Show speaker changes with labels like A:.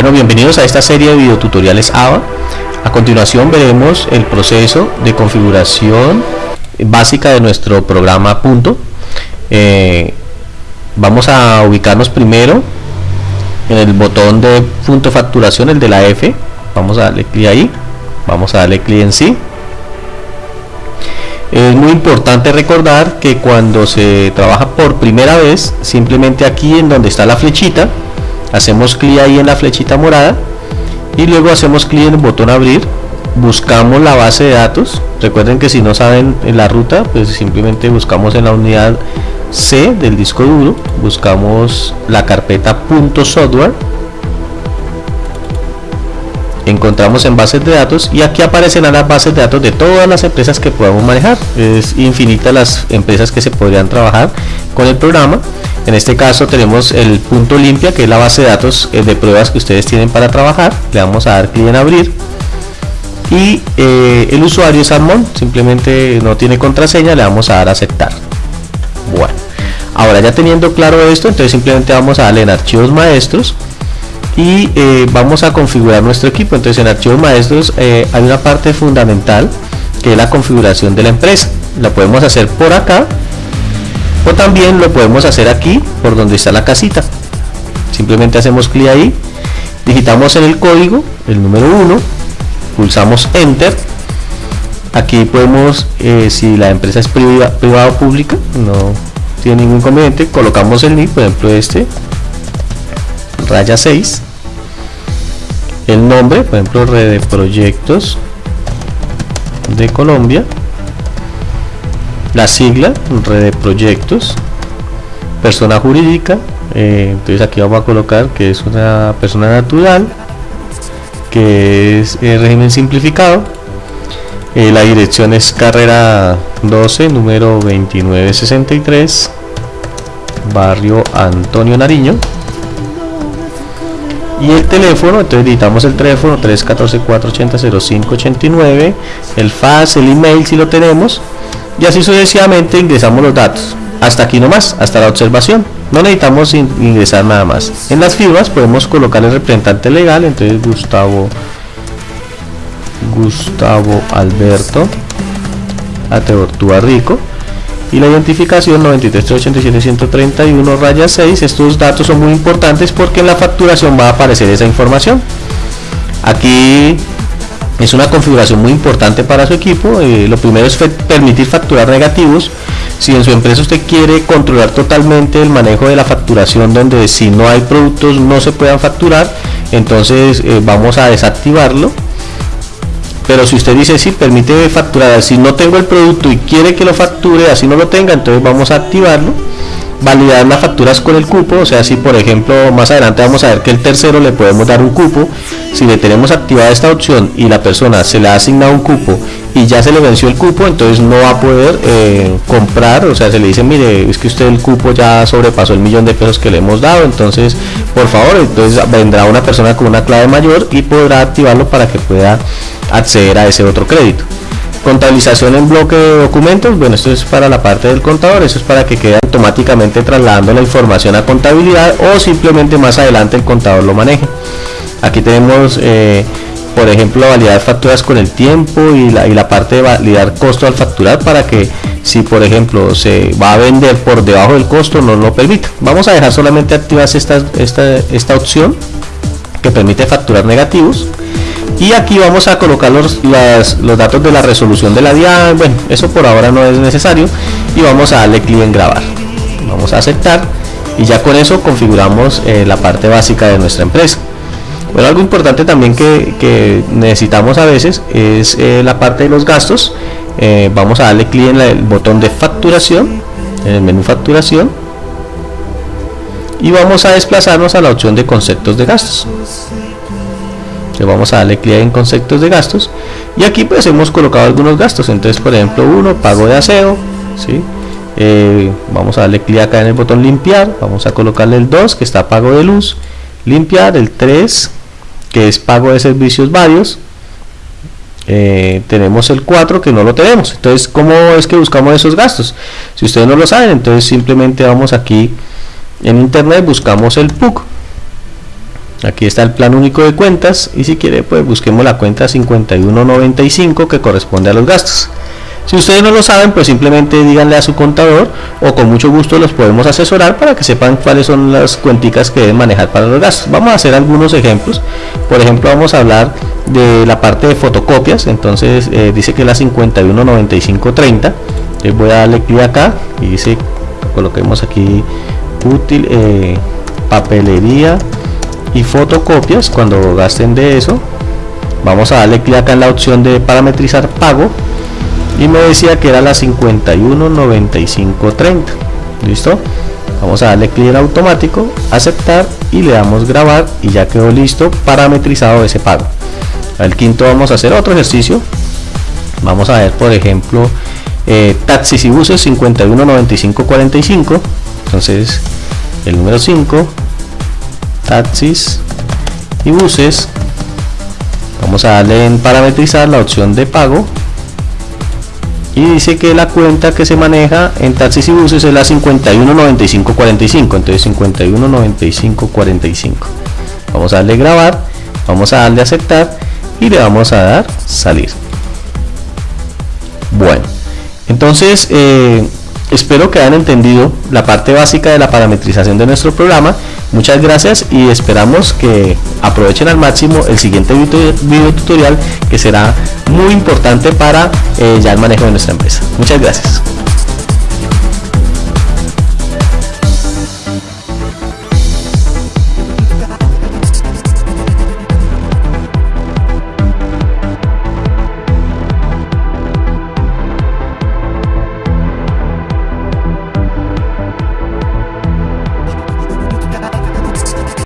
A: Bueno, bienvenidos a esta serie de videotutoriales AVA. A continuación veremos el proceso de configuración básica de nuestro programa Punto. Eh, vamos a ubicarnos primero en el botón de punto facturación, el de la F. Vamos a darle clic ahí. Vamos a darle clic en sí. Es muy importante recordar que cuando se trabaja por primera vez, simplemente aquí en donde está la flechita, hacemos clic ahí en la flechita morada y luego hacemos clic en el botón abrir. Buscamos la base de datos. Recuerden que si no saben la ruta pues simplemente buscamos en la unidad C del disco duro. Buscamos la carpeta .software. Encontramos en bases de datos y aquí aparecen las bases de datos de todas las empresas que podamos manejar. Es infinita las empresas que se podrían trabajar con el programa en este caso tenemos el punto limpia que es la base de datos eh, de pruebas que ustedes tienen para trabajar. Le vamos a dar clic en abrir. Y eh, el usuario es Armón simplemente no tiene contraseña le vamos a dar a aceptar. Bueno ahora ya teniendo claro esto entonces simplemente vamos a darle en archivos maestros y eh, vamos a configurar nuestro equipo. Entonces en archivos maestros hay una parte fundamental que es la configuración de la empresa. La podemos hacer por acá o también lo podemos hacer aquí por donde está la casita. Simplemente hacemos clic ahí digitamos en el código el número 1 pulsamos enter. Aquí podemos eh, si la empresa es privada o pública no tiene ningún inconveniente colocamos el nick por ejemplo este raya 6 el nombre, por ejemplo, red de proyectos de Colombia, la sigla, red de proyectos, persona jurídica, eh, entonces aquí vamos a colocar que es una persona natural, que es el régimen simplificado, eh, la dirección es carrera 12, número 2963, barrio Antonio Nariño, y el teléfono, entonces editamos el teléfono 314-480-0589, el fax, el email si lo tenemos, y así sucesivamente ingresamos los datos. Hasta aquí nomás, hasta la observación. No necesitamos ingresar nada más. En las firmas podemos colocar el representante legal, entonces Gustavo Gustavo Alberto Ateortúa Rico y la identificación 9387131 raya 6 estos datos son muy importantes porque en la facturación va a aparecer esa información aquí es una configuración muy importante para su equipo. Eh, lo primero es permitir facturar negativos. Si en su empresa usted quiere controlar totalmente el manejo de la facturación donde si no hay productos no se puedan facturar entonces eh, vamos a desactivarlo. Pero si usted dice si permite facturar si no tengo el producto y quiere que lo facture así no lo tenga entonces vamos a activarlo validar las facturas con el cupo o sea si por ejemplo más adelante vamos a ver que el tercero le podemos dar un cupo si le tenemos activada esta opción y la persona se le ha asignado un cupo y ya se le venció el cupo entonces no va a poder eh, comprar o sea se le dice mire es que usted el cupo ya sobrepasó el millón de pesos que le hemos dado entonces por favor entonces vendrá una persona con una clave mayor y podrá activarlo para que pueda acceder a ese otro crédito. Contabilización en bloque de documentos, bueno, esto es para la parte del contador, eso es para que quede automáticamente trasladando la información a contabilidad o simplemente más adelante el contador lo maneje. Aquí tenemos, eh, por ejemplo, validar facturas con el tiempo y la, y la parte de validar costo al facturar para que si por ejemplo se va a vender por debajo del costo no lo permita. Vamos a dejar solamente activas esta, esta, esta opción que permite facturar negativos y aquí vamos a colocar los, los datos de la resolución de la DIA. Bueno eso por ahora no es necesario. Y vamos a darle clic en grabar. Vamos a aceptar. Y ya con eso configuramos eh, la parte básica de nuestra empresa. Bueno algo importante también que, necesitamos a veces es eh, la parte de los gastos. Eh, vamos a darle clic en el botón de facturación en el menú facturación. Y vamos a desplazarnos a la opción de conceptos de gastos vamos a darle clic en conceptos de gastos. Y aquí pues hemos colocado algunos gastos. Entonces por ejemplo uno pago de aseo ¿sí? Eh, vamos a darle clic acá en el botón limpiar. Vamos a colocarle el 2 que está pago de luz. Limpiar el 3 que es pago de servicios varios. Eh, tenemos el 4 que no lo tenemos. Entonces cómo es que buscamos esos gastos si ustedes no lo saben entonces simplemente vamos aquí en internet buscamos el PUC aquí está el plan único de cuentas y si quiere pues busquemos la cuenta 5195 que corresponde a los gastos si ustedes no lo saben, pues simplemente díganle a su contador o con mucho gusto los podemos asesorar para que sepan cuáles son las cuenticas que deben manejar para los gastos. Vamos a hacer algunos ejemplos. Por ejemplo, vamos a hablar de la parte de fotocopias. Entonces eh, dice que es la 519530. Entonces voy a darle clic acá y dice, coloquemos aquí útil, eh, papelería y fotocopias. Cuando gasten de eso, vamos a darle clic acá en la opción de parametrizar pago y me decía que era la 519530 listo vamos a darle clic en automático aceptar y le damos grabar y ya quedó listo parametrizado ese pago. Al quinto vamos a hacer otro ejercicio. Vamos a ver por ejemplo eh, taxis y buses 519545 entonces el número 5 taxis y buses vamos a darle en parametrizar la opción de pago. Y dice que la cuenta que se maneja en taxis y buses es la 519545 entonces 519545 vamos a darle grabar vamos a darle aceptar y le vamos a dar salir. Bueno entonces eh, espero que hayan entendido la parte básica de la parametrización de nuestro programa muchas gracias y esperamos que aprovechen al máximo el siguiente video tutorial que será muy importante para eh, ya el manejo de nuestra empresa. Muchas gracias.